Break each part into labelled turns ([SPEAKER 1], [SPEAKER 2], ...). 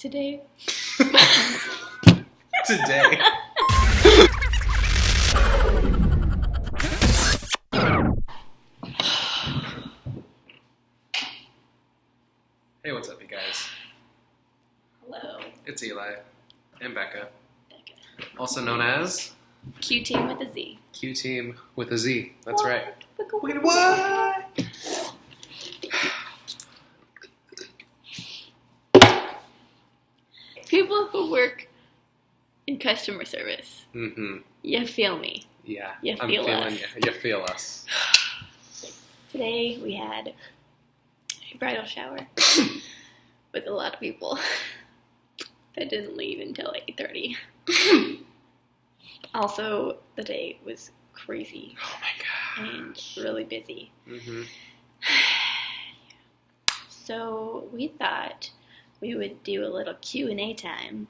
[SPEAKER 1] today.
[SPEAKER 2] Today. hey, what's up, you guys?
[SPEAKER 1] Hello.
[SPEAKER 2] It's Eli and Becca, Becca. also known as
[SPEAKER 1] Q team with a Z.
[SPEAKER 2] Q Team with a Z. That's right.
[SPEAKER 1] Wait,
[SPEAKER 2] what?
[SPEAKER 1] People who work in customer service,
[SPEAKER 2] Mm-hmm.
[SPEAKER 1] you feel me.
[SPEAKER 2] Yeah.
[SPEAKER 1] You
[SPEAKER 2] I'm
[SPEAKER 1] feel
[SPEAKER 2] feeling
[SPEAKER 1] us.
[SPEAKER 2] you. You feel us.
[SPEAKER 1] Today we had a bridal shower with a lot of people that didn't leave until 8.30. also, the day was crazy
[SPEAKER 2] Oh my god.
[SPEAKER 1] and really busy.
[SPEAKER 2] Mm-hmm.
[SPEAKER 1] So we thought we would do a little Q&A time.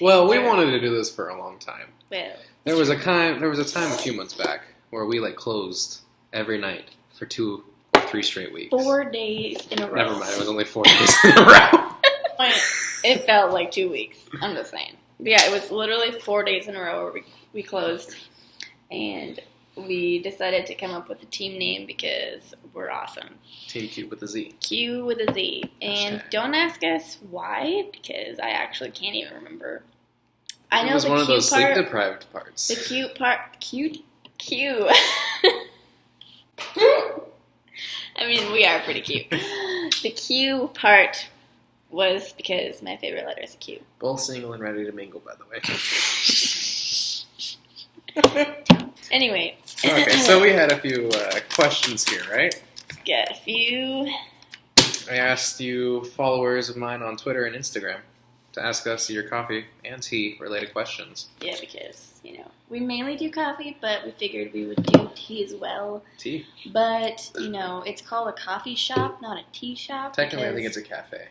[SPEAKER 2] Well, we wanted to do this for a long time.
[SPEAKER 1] Well,
[SPEAKER 2] There was a time. There was a time a few months back where we like closed every night for two or three straight weeks.
[SPEAKER 1] four days in a row.
[SPEAKER 2] Never mind. It was only four days in a row.
[SPEAKER 1] It felt like two weeks. I'm just saying. But yeah, it was literally four days in a row where we, we closed. And we decided to come up with a team name because we're awesome.
[SPEAKER 2] Team Cute with a Z.
[SPEAKER 1] Q with a Z. And don't ask us why, because I actually can't even remember. I know
[SPEAKER 2] it was one of those
[SPEAKER 1] part.
[SPEAKER 2] sleep deprived parts.
[SPEAKER 1] The cute part, cute, Q. I mean, we are pretty cute. The Q part was because my favorite letter is a Q.
[SPEAKER 2] Both single and ready to mingle, by the way.
[SPEAKER 1] Anyway,
[SPEAKER 2] okay, so we had a few uh, questions here, right?
[SPEAKER 1] Get a few.
[SPEAKER 2] I asked you followers of mine on Twitter and Instagram to ask us your coffee and tea related questions.
[SPEAKER 1] Yeah, because you know we mainly do coffee, but we figured we would do tea as well.
[SPEAKER 2] Tea?
[SPEAKER 1] But you know, it's called a coffee shop, not a tea shop.
[SPEAKER 2] Technically, I think it's a cafe.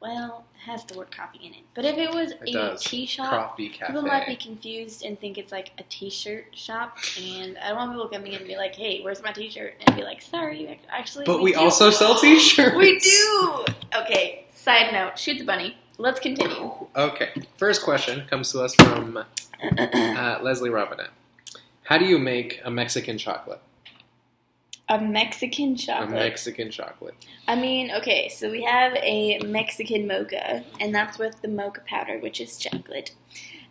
[SPEAKER 1] Well, it has the word coffee in it. But if it was
[SPEAKER 2] It
[SPEAKER 1] a tea shop. People might be confused and think it's like a t-shirt shop, and I don't want people coming in and be like, "Hey, where's my t-shirt?" and be like, "Sorry, actually."
[SPEAKER 2] But we
[SPEAKER 1] do."
[SPEAKER 2] also sell t-shirts.
[SPEAKER 1] We do. Okay. Side note: Shoot the bunny. Let's continue.
[SPEAKER 2] Okay. First question comes to us from uh, Leslie Robinette. How do you make a Mexican chocolate?
[SPEAKER 1] A Mexican chocolate. A.
[SPEAKER 2] Mexican chocolate.
[SPEAKER 1] I mean, okay, so we have a Mexican mocha, and that's with the mocha powder, which is chocolate.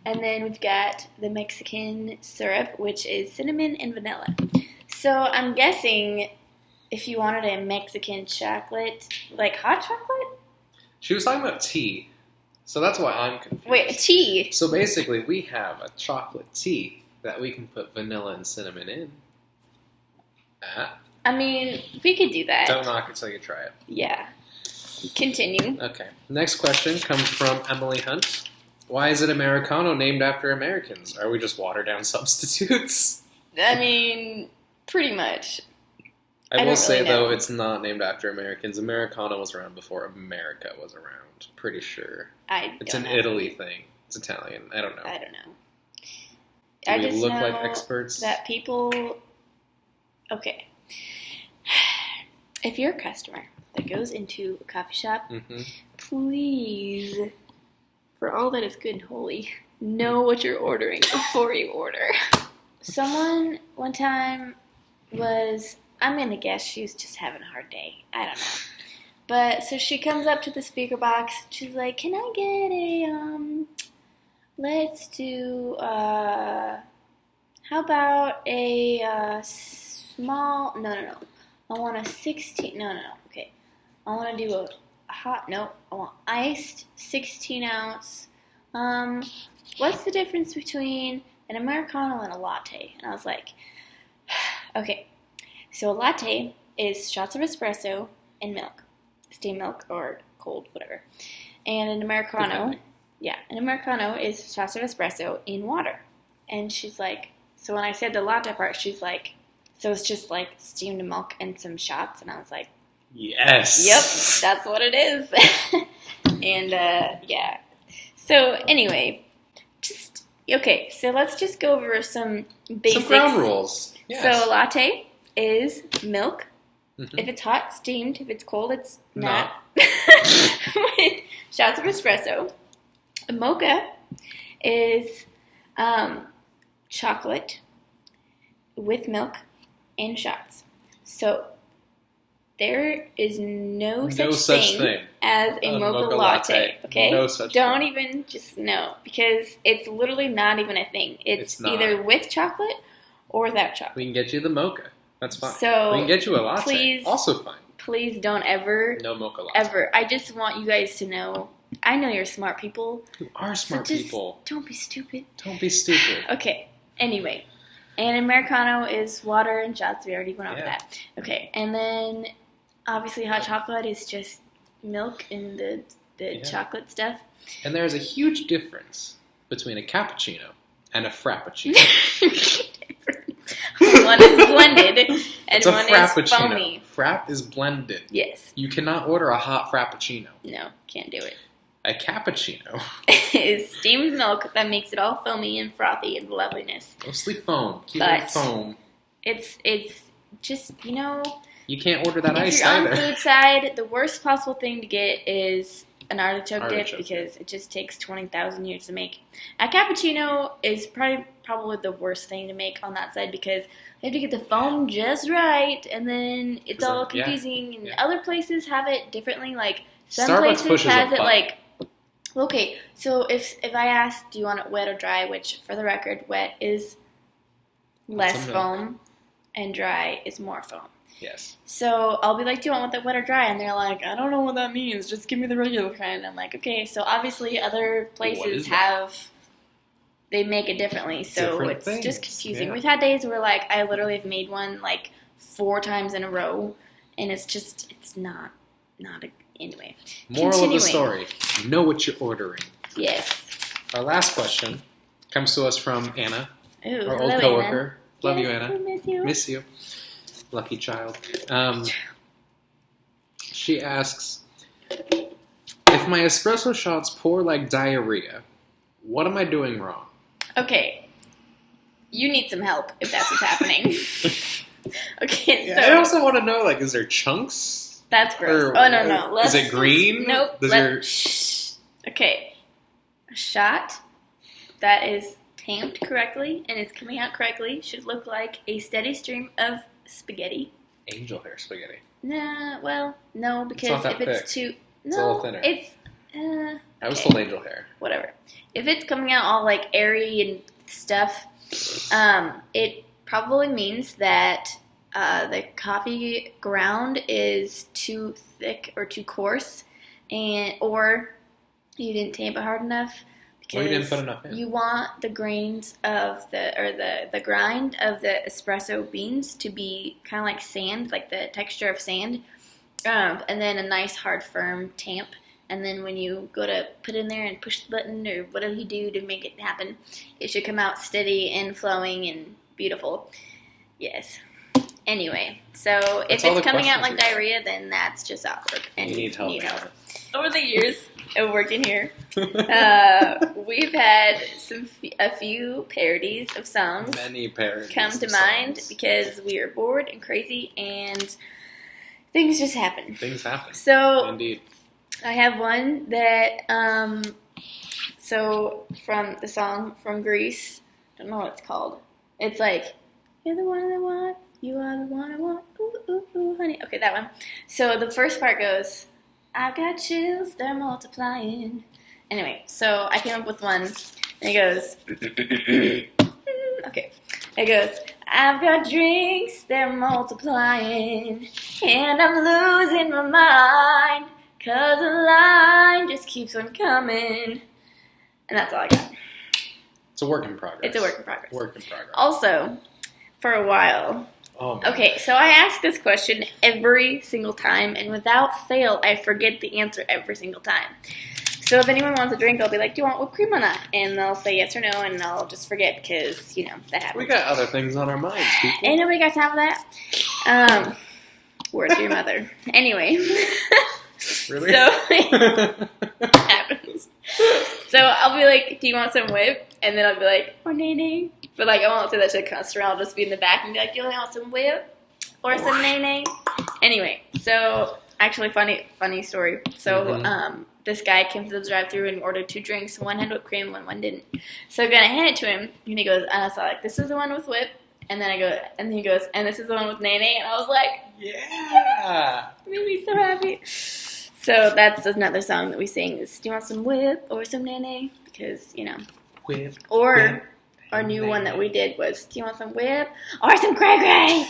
[SPEAKER 1] And then we've got the Mexican syrup, which is cinnamon and vanilla. So I'm guessing if you wanted a Mexican chocolate, like hot chocolate?
[SPEAKER 2] She was talking about tea, so that's why I'm confused.
[SPEAKER 1] Wait, tea.
[SPEAKER 2] So basically, we have a chocolate tea that we can put vanilla and cinnamon in. Ah,
[SPEAKER 1] I mean, we could do that.
[SPEAKER 2] don't knock it till you try it.
[SPEAKER 1] Yeah. Continue.
[SPEAKER 2] Okay. Next question comes from Emily Hunt. Why is it Americano named after Americans? Are we just watered down substitutes?
[SPEAKER 1] I mean, pretty much.
[SPEAKER 2] I,
[SPEAKER 1] I
[SPEAKER 2] will say
[SPEAKER 1] really
[SPEAKER 2] though, it's not named after Americans. Americano was around before America was around. Pretty sure.
[SPEAKER 1] I
[SPEAKER 2] It's an
[SPEAKER 1] know.
[SPEAKER 2] Italy thing. It's Italian. I don't know.
[SPEAKER 1] I don't know.
[SPEAKER 2] Do
[SPEAKER 1] I
[SPEAKER 2] we
[SPEAKER 1] just
[SPEAKER 2] look like experts?
[SPEAKER 1] that people. Okay. If you're a customer that goes into a coffee shop,
[SPEAKER 2] hmm
[SPEAKER 1] please, for all that is good and holy, know what you're ordering before you order. Someone one time was, I'm gonna guess she was just having a hard day. I don't know. But so she comes up to the speaker box. She's like, "Can I get a um? Let's do uh, how about a uh, small? No, no, no. I want a sixteen. No, no, no. Okay, I want to do a hot. No, I want iced sixteen ounce. Um, what's the difference between an americano and a latte? And I was like, okay. So a latte is shots of espresso and milk, steam milk or cold, whatever. And an americano, yeah, an americano is shots of espresso in water. And she's like, so when I said the latte part, she's like, so it's just like steamed milk and some shots. And I was like,
[SPEAKER 2] Yes.
[SPEAKER 1] Yep, that's what it is. and uh, yeah. So anyway, just okay. So let's just go over some basics.
[SPEAKER 2] Some ground rules. Yes.
[SPEAKER 1] So a latte is milk.
[SPEAKER 2] Mhm.
[SPEAKER 1] If it's hot, steamed. If it's cold, it's
[SPEAKER 2] Not.
[SPEAKER 1] not. With shots of espresso. A mocha is um, chocolate with milk and shots. So there is no such,
[SPEAKER 2] no such
[SPEAKER 1] thing,
[SPEAKER 2] thing.
[SPEAKER 1] as a,
[SPEAKER 2] A
[SPEAKER 1] mocha,
[SPEAKER 2] mocha
[SPEAKER 1] latte.
[SPEAKER 2] latte.
[SPEAKER 1] Okay,
[SPEAKER 2] No such
[SPEAKER 1] don't
[SPEAKER 2] thing.
[SPEAKER 1] even just know because it's literally not even a thing. It's,
[SPEAKER 2] It's
[SPEAKER 1] either with chocolate or without chocolate.
[SPEAKER 2] We can get you the mocha. That's fine.
[SPEAKER 1] So,
[SPEAKER 2] we can get you a latte.
[SPEAKER 1] please-
[SPEAKER 2] also fine.
[SPEAKER 1] Please don't ever,
[SPEAKER 2] No mocha latte.
[SPEAKER 1] ever. I just want you guys to know. I know you're smart people.
[SPEAKER 2] You are smart
[SPEAKER 1] just-
[SPEAKER 2] people.
[SPEAKER 1] Don't be stupid.
[SPEAKER 2] Don't be stupid.
[SPEAKER 1] Okay. Anyway, and Americano is water and shots. We already went over
[SPEAKER 2] Yeah.
[SPEAKER 1] that. Okay, and then obviously hot chocolate is just milk and the the
[SPEAKER 2] Yeah.
[SPEAKER 1] chocolate stuff.
[SPEAKER 2] And there's a huge difference between a cappuccino and a frappuccino.
[SPEAKER 1] one is blended and one is
[SPEAKER 2] frappuccino.
[SPEAKER 1] foamy.
[SPEAKER 2] Frap is blended.
[SPEAKER 1] Yes.
[SPEAKER 2] You cannot order a hot frappuccino.
[SPEAKER 1] No, can't do it.
[SPEAKER 2] A cappuccino,
[SPEAKER 1] is steamed milk that makes it all foamy and frothy and loveliness.
[SPEAKER 2] Oh, mostly foam. Keep
[SPEAKER 1] But-
[SPEAKER 2] it foam.
[SPEAKER 1] It's it's just you know
[SPEAKER 2] You can't order that
[SPEAKER 1] if
[SPEAKER 2] ice
[SPEAKER 1] you're on
[SPEAKER 2] either.
[SPEAKER 1] food side, the worst possible thing to get is an artichoke, dip
[SPEAKER 2] Artichoke
[SPEAKER 1] because it just takes twenty thousand years to make. A cappuccino is probably probably the worst thing to make on that side because you have to get the foam just right, and then it's all uh,
[SPEAKER 2] yeah,
[SPEAKER 1] confusing. And
[SPEAKER 2] yeah.
[SPEAKER 1] other places have it differently. Like some
[SPEAKER 2] Starbucks
[SPEAKER 1] places has it
[SPEAKER 2] button.
[SPEAKER 1] like. Okay, so if if I ask, do you want it wet or dry? Which, for the record, wet is less
[SPEAKER 2] Lots of milk.
[SPEAKER 1] foam, and dry is more foam.
[SPEAKER 2] Yes.
[SPEAKER 1] So I'll be like, "Do you want it wet or dry?" And they're like, "I don't know what that means. Just give me the regular kind." I'm like, "Okay." So obviously, other places have they make it differently, so
[SPEAKER 2] Different
[SPEAKER 1] it's
[SPEAKER 2] things,
[SPEAKER 1] just confusing.
[SPEAKER 2] yeah.
[SPEAKER 1] We've had days where like I literally have made one like four times in a row, and it's just it's not not a, anyway.
[SPEAKER 2] Moral of the story: Know what you're ordering.
[SPEAKER 1] Yes.
[SPEAKER 2] Our last question comes to us from Anna,
[SPEAKER 1] Ooh,
[SPEAKER 2] our old
[SPEAKER 1] Anna.
[SPEAKER 2] coworker. Love you, Anna.
[SPEAKER 1] miss you.
[SPEAKER 2] Miss you. Lucky child. Um, she asks If my espresso shots pour like diarrhea, what am I doing wrong?
[SPEAKER 1] Okay. You need some help if that's what's happening. okay,
[SPEAKER 2] Yeah,
[SPEAKER 1] so
[SPEAKER 2] I also want to know like, is there chunks?
[SPEAKER 1] That's gross.
[SPEAKER 2] Or-
[SPEAKER 1] oh no no.
[SPEAKER 2] is
[SPEAKER 1] Let's,
[SPEAKER 2] it green?
[SPEAKER 1] Nope.
[SPEAKER 2] Does
[SPEAKER 1] let-
[SPEAKER 2] your-
[SPEAKER 1] shh. Okay. A shot that is tamped correctly and is coming out correctly should look like a steady stream of spaghetti.
[SPEAKER 2] Angel hair spaghetti.
[SPEAKER 1] Nah, well, no, because
[SPEAKER 2] not that
[SPEAKER 1] if it's
[SPEAKER 2] thick.
[SPEAKER 1] too
[SPEAKER 2] It's a little thinner.
[SPEAKER 1] it's uh,
[SPEAKER 2] I was
[SPEAKER 1] Okay.
[SPEAKER 2] told angel hair.
[SPEAKER 1] whatever. If it's coming out all like airy and stuff, um, it probably means that uh, the coffee ground is too thick or too coarse, and or you didn't tamp it hard enough
[SPEAKER 2] Or you didn't
[SPEAKER 1] because
[SPEAKER 2] put enough in.
[SPEAKER 1] you want the grains of the or the the grind of the espresso beans to be kind of like sand, like the texture of sand, um, and then a nice hard firm tamp. And then when you go to put in there and push the button or whatever you do to make it happen, it should come out steady and flowing and beautiful. Yes. Anyway, so if
[SPEAKER 2] That's all
[SPEAKER 1] it's coming out like diarrhea, then that's just awkward. And
[SPEAKER 2] you need help.
[SPEAKER 1] Over the years of working here, uh, we've had some f- a few parodies of songs
[SPEAKER 2] Many parodies.
[SPEAKER 1] come to mind
[SPEAKER 2] songs.
[SPEAKER 1] because we are bored and crazy and things just happen.
[SPEAKER 2] things happen.
[SPEAKER 1] So
[SPEAKER 2] Indeed.
[SPEAKER 1] I have one that um so from the song from Grease. I don't know what it's called. It's like You're the one I want, you are the one I want, ooh ooh ooh honey. Okay, that one. So the first part goes, I've got chills, they're multiplying. Anyway, so I came up with one and it goes Okay. It goes, I've got drinks, they're multiplying, and I'm losing my mind, cause the line just keeps on coming. And that's all I got.
[SPEAKER 2] It's a work in progress.
[SPEAKER 1] It's a work in progress.
[SPEAKER 2] Work in progress.
[SPEAKER 1] Also, for a while,
[SPEAKER 2] Oh,
[SPEAKER 1] okay, so I ask this question every single time, and without fail, I forget the answer every single time. So if anyone wants a drink, I'll be like, "Do you want whipped cream or not?" And they'll say yes or no, and I'll just forget because you know that happens.
[SPEAKER 2] We got other things on our minds, people.
[SPEAKER 1] Ain't nobody got time for that. Um, word to your mother. Anyway,
[SPEAKER 2] really?
[SPEAKER 1] so. So I'll be like, "Do you want some whip?" And then I'll be like, "Or nay nay." But like, I won't say that shit constant. I'll just be in the back and be like, "Do you want some whip or some nay nay?" Anyway, so actually, funny funny story. So
[SPEAKER 2] Mhm.
[SPEAKER 1] um, this guy came to the drive-through and ordered two drinks. One had whipped cream, one one didn't. So I'm gonna hand it to him, and he goes, and I saw like, "This is the one with whip." And then I go, and he goes, "And this is the one with nene." And I was like,
[SPEAKER 2] Yeah.
[SPEAKER 1] it made me so happy. So that's another song that we sing. Is do you want some whip or some nene? Because you know,
[SPEAKER 2] Whip.
[SPEAKER 1] or
[SPEAKER 2] whip,
[SPEAKER 1] our new one that we did was, do you want some whip or some cray cray?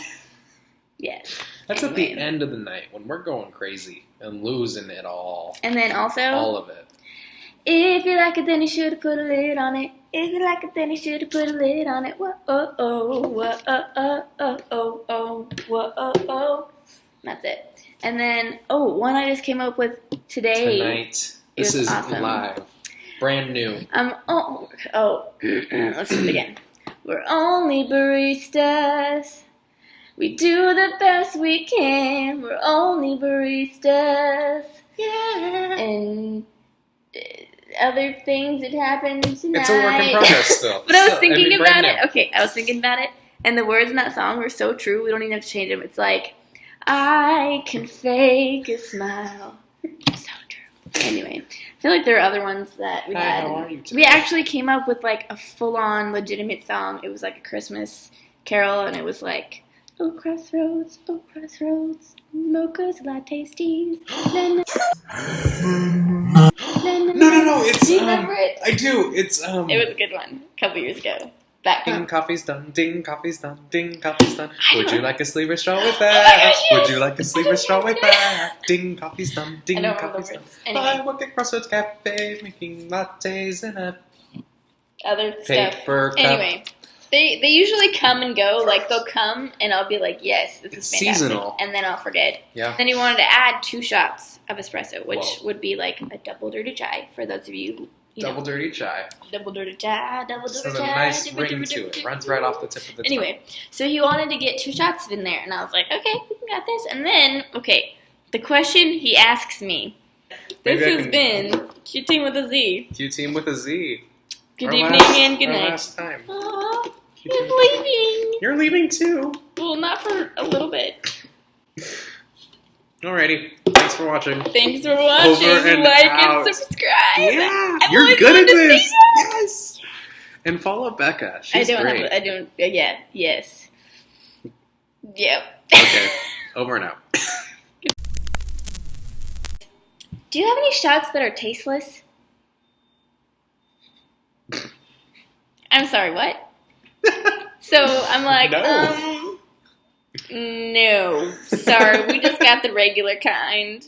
[SPEAKER 1] Yes.
[SPEAKER 2] That's at the end of the night when we're going crazy and losing it all.
[SPEAKER 1] And then also,
[SPEAKER 2] All of it.
[SPEAKER 1] if you like it, then you should put a lid on it. If you like it, then you should put a lid on it. Whoa, oh, oh, whoa, oh, oh, oh, oh, oh, whoa, oh, oh. That's it. And then, oh, one I just came up with today.
[SPEAKER 2] Tonight. This is
[SPEAKER 1] awesome.
[SPEAKER 2] live. Brand new.
[SPEAKER 1] Um, oh, oh, let's do it again. We're only baristas. We do the best we can. We're only baristas. Yeah. And uh, other things that happened tonight.
[SPEAKER 2] It's a work in progress still.
[SPEAKER 1] but I was
[SPEAKER 2] So,
[SPEAKER 1] thinking
[SPEAKER 2] mean,
[SPEAKER 1] about
[SPEAKER 2] brand
[SPEAKER 1] it. Okay, I was thinking about it, and the words in that song were so true. We don't even have to change them. It's like, I can fake a smile. So true. Anyway, I feel like there are other ones that we
[SPEAKER 2] Hi,
[SPEAKER 1] had.
[SPEAKER 2] how are you today?
[SPEAKER 1] We actually came up with like a full-on legitimate song. It was like a Christmas carol, and it was like, "Oh crossroads, oh crossroads, mochas, lattes, teas." na,
[SPEAKER 2] No, no, no, it's,
[SPEAKER 1] Do you
[SPEAKER 2] um,
[SPEAKER 1] remember it?
[SPEAKER 2] I do. It's um.
[SPEAKER 1] It was a good one a couple years ago. Back
[SPEAKER 2] Ding, coffee's done. Ding, coffee's done. Ding, coffee's done. Would you like a sleeper straw with
[SPEAKER 1] Oh
[SPEAKER 2] that?
[SPEAKER 1] yes!
[SPEAKER 2] Would you like a sleeper
[SPEAKER 1] don't
[SPEAKER 2] straw with that? Ding, coffee's done. Ding,
[SPEAKER 1] I don't remember
[SPEAKER 2] coffee's done.
[SPEAKER 1] words.
[SPEAKER 2] I
[SPEAKER 1] Anyway,
[SPEAKER 2] work at Crossroads Cafe making lattes and a
[SPEAKER 1] other stuff.
[SPEAKER 2] cup.
[SPEAKER 1] Anyway, they they usually come and go. Like they'll come and I'll be like, "Yes, this
[SPEAKER 2] It's
[SPEAKER 1] is fantastic,"
[SPEAKER 2] seasonal.
[SPEAKER 1] and then I'll forget.
[SPEAKER 2] Yeah.
[SPEAKER 1] Then he wanted to add two shots of espresso, which
[SPEAKER 2] Whoa.
[SPEAKER 1] would be like a double dirty chai for those of you who you
[SPEAKER 2] Double
[SPEAKER 1] know,
[SPEAKER 2] dirty chai.
[SPEAKER 1] double dirty chai, double dirty
[SPEAKER 2] has a nice ring to it. Runs right off the tip of the tongue.
[SPEAKER 1] Anyway, so he wanted to get two shots in there, and I was like, "Okay, we can got this." And then, okay, the question he asks me. This
[SPEAKER 2] Maybe
[SPEAKER 1] has been Q team with a Z.
[SPEAKER 2] Q team with a Z.
[SPEAKER 1] Good
[SPEAKER 2] Our
[SPEAKER 1] evening
[SPEAKER 2] last-
[SPEAKER 1] and good night.
[SPEAKER 2] Last time.
[SPEAKER 1] Aw,
[SPEAKER 2] Q
[SPEAKER 1] he's leaving.
[SPEAKER 2] You're leaving too.
[SPEAKER 1] Well, not for a little bit.
[SPEAKER 2] Alrighty. Thanks for watching.
[SPEAKER 1] Thanks for watching.
[SPEAKER 2] Over and
[SPEAKER 1] like
[SPEAKER 2] out.
[SPEAKER 1] and subscribe.
[SPEAKER 2] Yeah,
[SPEAKER 1] I've
[SPEAKER 2] you're good at
[SPEAKER 1] wanted to say
[SPEAKER 2] this. Yes. And follow Becca. She's I
[SPEAKER 1] don't
[SPEAKER 2] great.
[SPEAKER 1] have. I don't. yeah. Yes. Yep.
[SPEAKER 2] okay. Over and out.
[SPEAKER 1] Do you have any shots that are tasteless? I'm sorry. What? So I'm like,
[SPEAKER 2] No.
[SPEAKER 1] um, no. Sorry, we just got the regular kind.